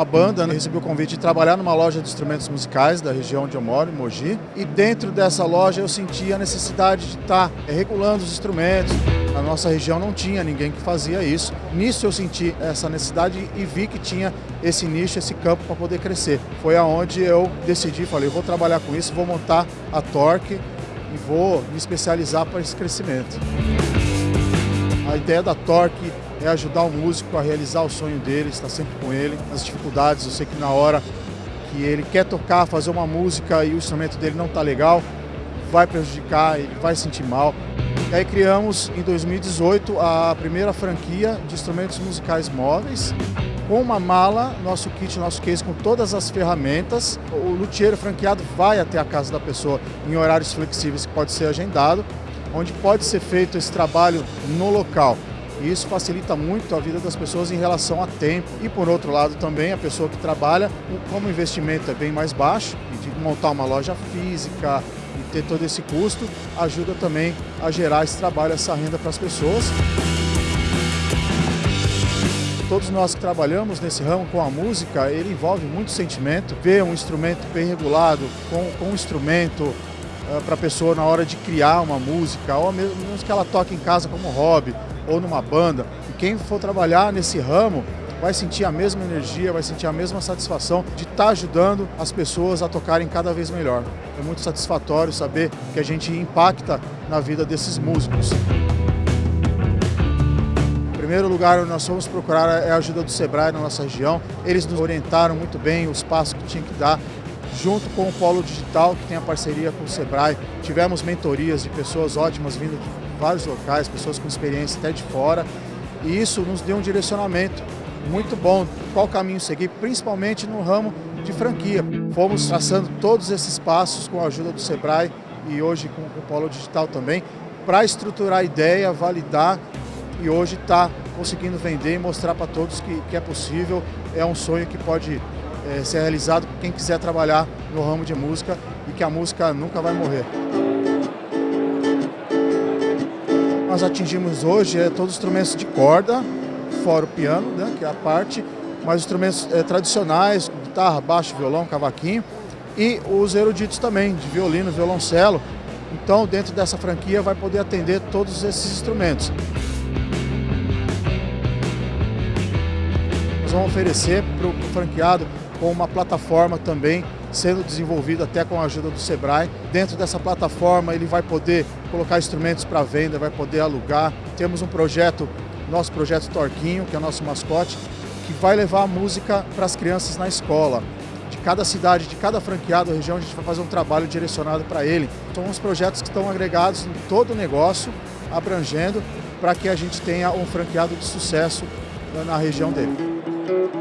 uma banda, né? recebi o convite de trabalhar numa loja de instrumentos musicais da região onde eu moro, em Mogi. E dentro dessa loja eu senti a necessidade de estar é, regulando os instrumentos. Na nossa região não tinha ninguém que fazia isso. Nisso eu senti essa necessidade e vi que tinha esse nicho, esse campo para poder crescer. Foi aonde eu decidi, falei, vou trabalhar com isso, vou montar a Torque e vou me especializar para esse crescimento. A ideia da Torque é ajudar o músico a realizar o sonho dele, estar sempre com ele, nas dificuldades. Eu sei que na hora que ele quer tocar, fazer uma música e o instrumento dele não está legal, vai prejudicar, ele vai sentir mal. E aí criamos em 2018 a primeira franquia de instrumentos musicais móveis, com uma mala, nosso kit, nosso case com todas as ferramentas. O luthier franqueado vai até a casa da pessoa em horários flexíveis que pode ser agendado, onde pode ser feito esse trabalho no local. E isso facilita muito a vida das pessoas em relação a tempo. E por outro lado também a pessoa que trabalha, como o investimento é bem mais baixo, de montar uma loja física e ter todo esse custo, ajuda também a gerar esse trabalho, essa renda para as pessoas. Todos nós que trabalhamos nesse ramo com a música, ele envolve muito sentimento. Ver um instrumento bem regulado, com, com um instrumento uh, para a pessoa na hora de criar uma música, ou mesmo que ela toque em casa como hobby, ou numa banda. E quem for trabalhar nesse ramo vai sentir a mesma energia, vai sentir a mesma satisfação de estar tá ajudando as pessoas a tocarem cada vez melhor. É muito satisfatório saber que a gente impacta na vida desses músicos. Primeiro lugar nós fomos procurar é a ajuda do Sebrae na nossa região. Eles nos orientaram muito bem os passos que tinha que dar junto com o Polo Digital, que tem a parceria com o Sebrae. Tivemos mentorias de pessoas ótimas vindo de vários locais, pessoas com experiência até de fora, e isso nos deu um direcionamento muito bom, qual caminho seguir, principalmente no ramo de franquia. Fomos traçando todos esses passos com a ajuda do Sebrae e hoje com, o Polo Digital também, para estruturar a ideia, validar e hoje está conseguindo vender e mostrar para todos que, que, é possível, é um sonho que pode é, ser realizado por quem quiser trabalhar no ramo de música e que a música nunca vai morrer. Nós atingimos hoje é, todos os instrumentos de corda, fora o piano, né, que é a parte, mas instrumentos é, tradicionais, guitarra, baixo, violão, cavaquinho, e os eruditos também, de violino, violoncelo. Então, dentro dessa franquia, vai poder atender todos esses instrumentos. Nós vamos oferecer para o franqueado com uma plataforma também sendo desenvolvido até com a ajuda do Sebrae. Dentro dessa plataforma ele vai poder colocar instrumentos para venda, vai poder alugar. Temos um projeto, nosso projeto Torquinho, que é o nosso mascote, que vai levar a música para as crianças na escola. De cada cidade, de cada franqueado, região, a gente vai fazer um trabalho direcionado para ele. São uns projetos que estão agregados em todo o negócio, abrangendo, para que a gente tenha um franqueado de sucesso na região dele.